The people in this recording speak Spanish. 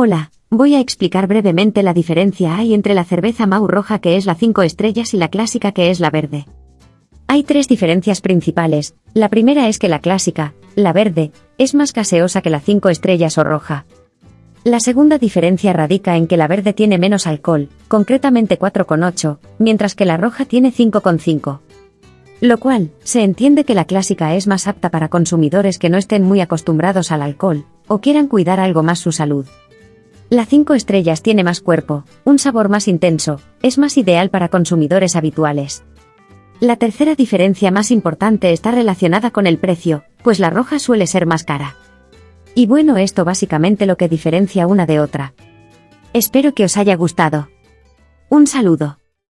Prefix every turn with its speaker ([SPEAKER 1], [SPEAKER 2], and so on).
[SPEAKER 1] Hola, voy a explicar brevemente la diferencia hay entre la cerveza Mau roja que es la 5 estrellas y la clásica que es la verde. Hay tres diferencias principales. La primera es que la clásica, la verde, es más gaseosa que la 5 estrellas o roja. La segunda diferencia radica en que la verde tiene menos alcohol, concretamente 4,8, mientras que la roja tiene 5,5. Lo cual, se entiende que la clásica es más apta para consumidores que no estén muy acostumbrados al alcohol, o quieran cuidar algo más su salud. La 5 estrellas tiene más cuerpo, un sabor más intenso, es más ideal para consumidores habituales. La tercera diferencia más importante está relacionada con el precio, pues la roja suele ser más cara. Y bueno, esto básicamente lo que diferencia una de otra. Espero que os haya gustado. Un saludo.